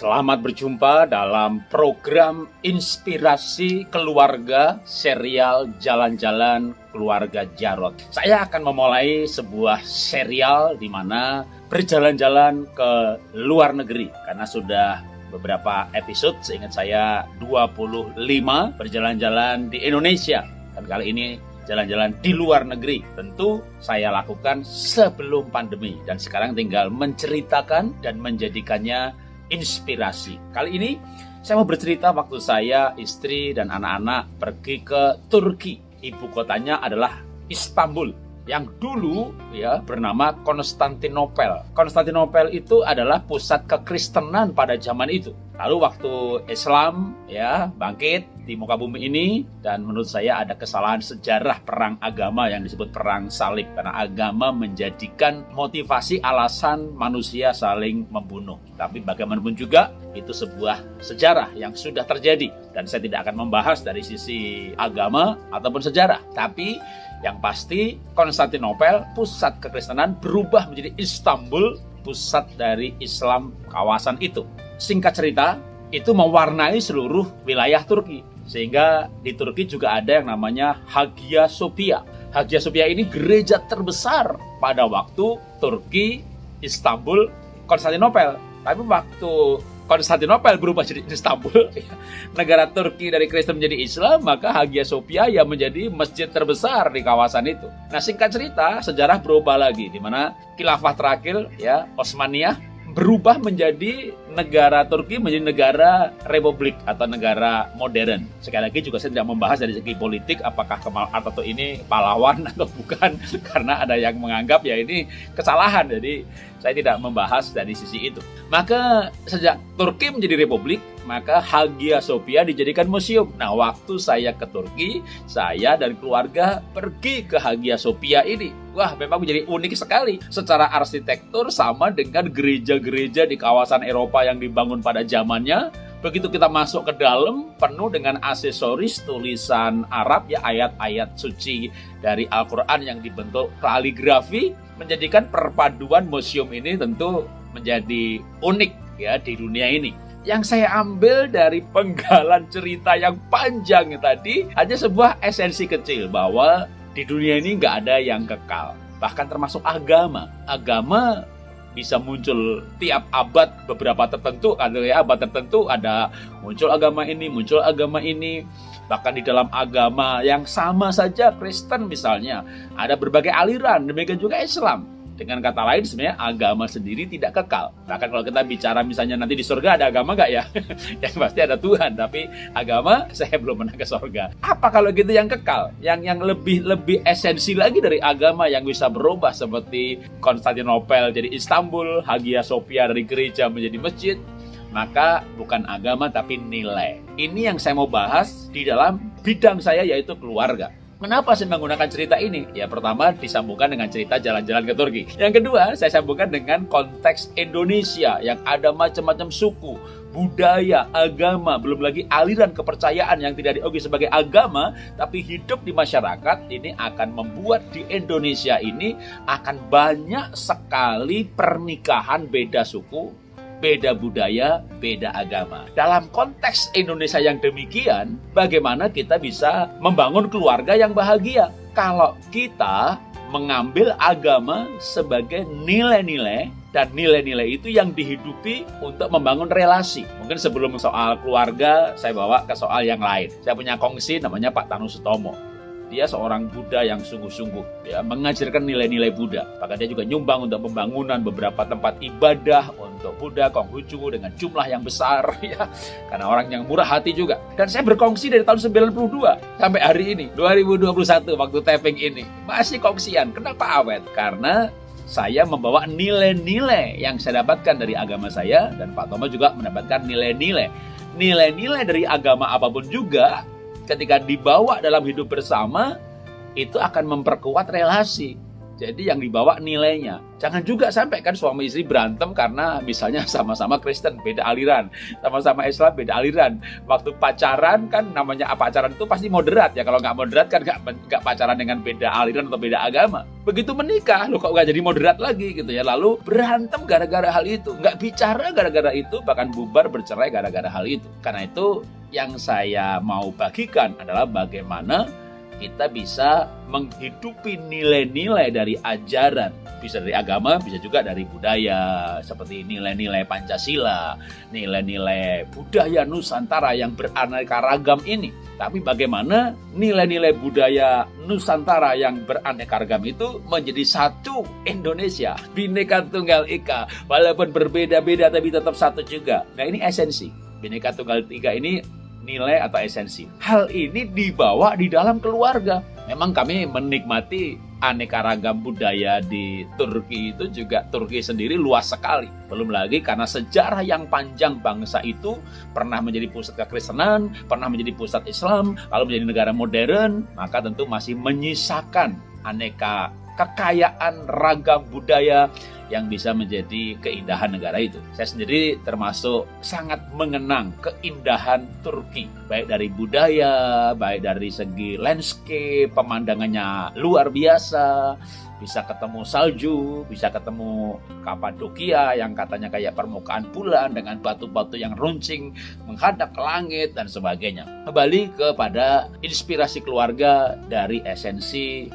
Selamat berjumpa dalam program Inspirasi Keluarga serial Jalan-Jalan Keluarga Jarot. Saya akan memulai sebuah serial di mana berjalan-jalan ke luar negeri karena sudah beberapa episode seingat saya 25 berjalan-jalan di Indonesia dan kali ini jalan-jalan di luar negeri. Tentu saya lakukan sebelum pandemi dan sekarang tinggal menceritakan dan menjadikannya inspirasi. Kali ini saya mau bercerita waktu saya, istri, dan anak-anak pergi ke Turki. Ibu kotanya adalah Istanbul yang dulu ya bernama Konstantinopel. Konstantinopel itu adalah pusat kekristenan pada zaman itu. Lalu waktu Islam ya bangkit di muka bumi ini dan menurut saya ada kesalahan sejarah perang agama yang disebut perang salib karena agama menjadikan motivasi alasan manusia saling membunuh. Tapi bagaimanapun juga itu sebuah sejarah yang sudah terjadi dan saya tidak akan membahas dari sisi agama ataupun sejarah. Tapi yang pasti Konstantinopel pusat kekristenan berubah menjadi Istanbul pusat dari Islam kawasan itu. Singkat cerita, itu mewarnai seluruh wilayah Turki. Sehingga di Turki juga ada yang namanya Hagia Sophia. Hagia Sophia ini gereja terbesar pada waktu Turki, Istanbul, Konstantinopel. Tapi waktu Konstantinopel berubah jadi Istanbul, negara Turki dari Kristen menjadi Islam, maka Hagia Sophia yang menjadi masjid terbesar di kawasan itu. Nah, singkat cerita, sejarah berubah lagi di mana khilafah terakhir ya Osmaniyah berubah menjadi negara Turki menjadi negara republik atau negara modern. Sekali lagi juga saya tidak membahas dari segi politik apakah Kemal Atatürk ini pahlawan atau bukan karena ada yang menganggap ya ini kesalahan. Jadi saya tidak membahas dari sisi itu. Maka sejak Turki menjadi republik, maka Hagia Sophia dijadikan museum. Nah, waktu saya ke Turki, saya dan keluarga pergi ke Hagia Sophia ini. Wah, memang menjadi unik sekali. Secara arsitektur sama dengan gereja-gereja di kawasan Eropa yang dibangun pada zamannya. Begitu kita masuk ke dalam, penuh dengan aksesoris tulisan Arab, ya ayat-ayat suci dari Al-Quran yang dibentuk kaligrafi, menjadikan perpaduan museum ini tentu menjadi unik ya di dunia ini. Yang saya ambil dari penggalan cerita yang panjang tadi hanya sebuah esensi kecil bahwa di dunia ini nggak ada yang kekal. Bahkan termasuk agama. Agama bisa muncul tiap abad beberapa tertentu ada ya abad tertentu ada muncul agama ini muncul agama ini bahkan di dalam agama yang sama saja Kristen misalnya ada berbagai aliran demikian juga Islam dengan kata lain sebenarnya agama sendiri tidak kekal. Bahkan kalau kita bicara misalnya nanti di surga ada agama gak ya? yang pasti ada Tuhan, tapi agama saya belum pernah ke surga. Apa kalau gitu yang kekal? Yang yang lebih lebih esensi lagi dari agama yang bisa berubah seperti Konstantinopel jadi Istanbul, Hagia Sophia dari gereja menjadi masjid, maka bukan agama tapi nilai. Ini yang saya mau bahas di dalam bidang saya yaitu keluarga. Kenapa saya menggunakan cerita ini? Ya pertama disambungkan dengan cerita jalan-jalan ke Turki. Yang kedua saya sambungkan dengan konteks Indonesia yang ada macam-macam suku, budaya, agama, belum lagi aliran kepercayaan yang tidak diakui sebagai agama, tapi hidup di masyarakat ini akan membuat di Indonesia ini akan banyak sekali pernikahan beda suku, beda budaya, beda agama. Dalam konteks Indonesia yang demikian, bagaimana kita bisa membangun keluarga yang bahagia? Kalau kita mengambil agama sebagai nilai-nilai dan nilai-nilai itu yang dihidupi untuk membangun relasi. Mungkin sebelum soal keluarga, saya bawa ke soal yang lain. Saya punya kongsi namanya Pak Tanu Sutomo dia seorang Buddha yang sungguh-sungguh ya mengajarkan nilai-nilai Buddha. Bahkan dia juga nyumbang untuk pembangunan beberapa tempat ibadah untuk Buddha Konghucu dengan jumlah yang besar ya. Karena orang yang murah hati juga. Dan saya berkongsi dari tahun 92 sampai hari ini 2021 waktu taping ini masih kongsian. Kenapa awet? Karena saya membawa nilai-nilai yang saya dapatkan dari agama saya dan Pak Tomo juga mendapatkan nilai-nilai. Nilai-nilai dari agama apa pun juga ketika dibawa dalam hidup bersama itu akan memperkuat relasi. Jadi yang dibawa nilainya. Jangan juga sampai kan suami istri berantem karena misalnya sama-sama Kristen, beda aliran. Sama-sama Islam, beda aliran. Waktu pacaran kan namanya pacaran itu pasti moderat ya. Kalau nggak moderat kan nggak, nggak pacaran dengan beda aliran atau beda agama. Begitu menikah, lo kok nggak jadi moderat lagi gitu ya. Lalu berantem gara-gara hal itu. Nggak bicara gara-gara itu, bahkan bubar bercerai gara-gara hal itu. Karena itu yang saya mau bagikan adalah bagaimana kita bisa menghidupi nilai-nilai dari ajaran, bisa dari agama, bisa juga dari budaya, seperti nilai-nilai Pancasila, nilai-nilai budaya Nusantara yang beraneka ragam ini. Tapi bagaimana nilai-nilai budaya Nusantara yang beraneka ragam itu menjadi satu Indonesia, Bhinneka Tunggal Ika, walaupun berbeda-beda tapi tetap satu juga. Nah ini esensi. Bhinneka Tunggal Ika ini nilai atau esensi. Hal ini dibawa di dalam keluarga. Memang kami menikmati aneka ragam budaya di Turki itu juga Turki sendiri luas sekali. Belum lagi karena sejarah yang panjang bangsa itu pernah menjadi pusat kekristenan, pernah menjadi pusat Islam, lalu menjadi negara modern, maka tentu masih menyisakan aneka kekayaan ragam budaya yang bisa menjadi keindahan negara itu. Saya sendiri termasuk sangat mengenang keindahan Turki, baik dari budaya, baik dari segi landscape, pemandangannya luar biasa, bisa ketemu salju, bisa ketemu Kapadokia yang katanya kayak permukaan bulan dengan batu-batu yang runcing menghadap ke langit dan sebagainya. Kembali kepada inspirasi keluarga dari esensi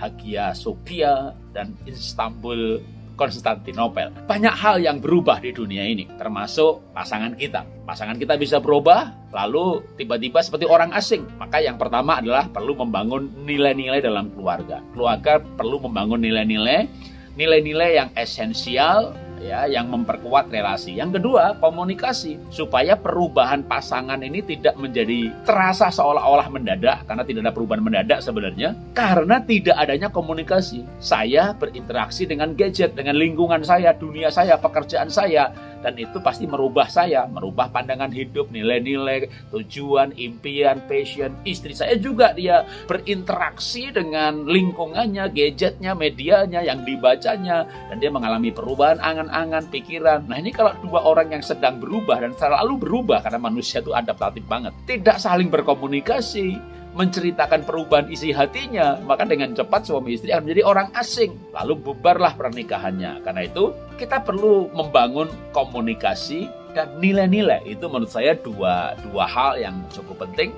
Hagia Sophia dan Istanbul Konstantinopel. Banyak hal yang berubah di dunia ini, termasuk pasangan kita. Pasangan kita bisa berubah, lalu tiba-tiba seperti orang asing. Maka yang pertama adalah perlu membangun nilai-nilai dalam keluarga. Keluarga perlu membangun nilai-nilai, nilai-nilai yang esensial ya yang memperkuat relasi. Yang kedua, komunikasi supaya perubahan pasangan ini tidak menjadi terasa seolah-olah mendadak karena tidak ada perubahan mendadak sebenarnya karena tidak adanya komunikasi. Saya berinteraksi dengan gadget, dengan lingkungan saya, dunia saya, pekerjaan saya dan itu pasti merubah saya, merubah pandangan hidup, nilai-nilai, tujuan, impian, passion. Istri saya juga dia berinteraksi dengan lingkungannya, gadgetnya, medianya, yang dibacanya, dan dia mengalami perubahan angan-angan, pikiran. Nah ini kalau dua orang yang sedang berubah dan selalu berubah karena manusia itu adaptatif banget, tidak saling berkomunikasi, menceritakan perubahan isi hatinya, maka dengan cepat suami istri akan menjadi orang asing. Lalu bubarlah pernikahannya. Karena itu kita perlu membangun komunikasi dan nilai-nilai. Itu menurut saya dua, dua hal yang cukup penting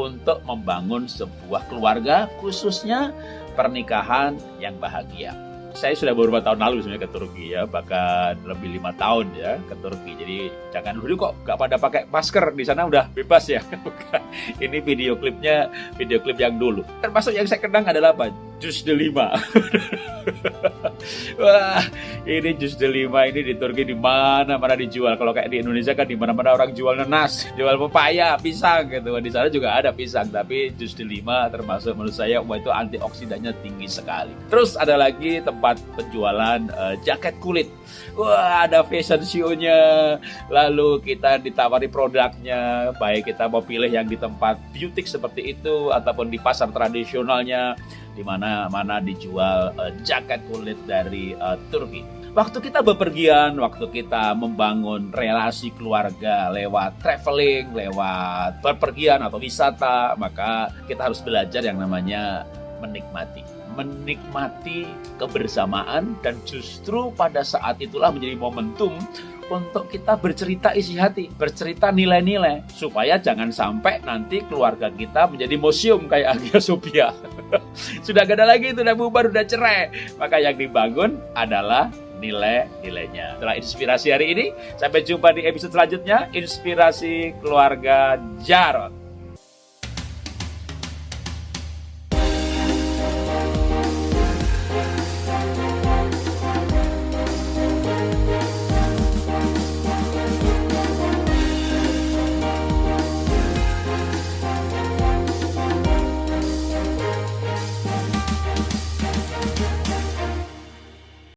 untuk membangun sebuah keluarga, khususnya pernikahan yang bahagia saya sudah beberapa tahun lalu sebenarnya ke Turki ya, bahkan lebih lima tahun ya ke Turki. Jadi jangan dulu kok gak pada pakai masker di sana udah bebas ya. Ini video klipnya video klip yang dulu. Termasuk yang saya kenang adalah apa? Jus delima. Wah, ini jus delima ini di Turki di mana mana dijual. Kalau kayak di Indonesia kan di mana-mana orang jual nanas, jual pepaya, pisang gitu. Di sana juga ada pisang, tapi jus delima termasuk menurut saya wah itu antioksidannya tinggi sekali. Terus ada lagi tempat penjualan uh, jaket kulit. Wah, ada fashion show-nya. Lalu kita ditawari produknya, baik kita mau pilih yang di tempat beauty seperti itu ataupun di pasar tradisionalnya di mana mana dijual uh, jaket kulit dari uh, Turki. Waktu kita bepergian, waktu kita membangun relasi keluarga lewat traveling, lewat bepergian atau wisata, maka kita harus belajar yang namanya menikmati. Menikmati kebersamaan dan justru pada saat itulah menjadi momentum untuk kita bercerita isi hati, bercerita nilai-nilai, supaya jangan sampai nanti keluarga kita menjadi museum kayak Hagia Sophia. sudah gak ada lagi, sudah bubar, sudah cerai. Maka yang dibangun adalah nilai-nilainya. Setelah inspirasi hari ini, sampai jumpa di episode selanjutnya, inspirasi keluarga Jarot.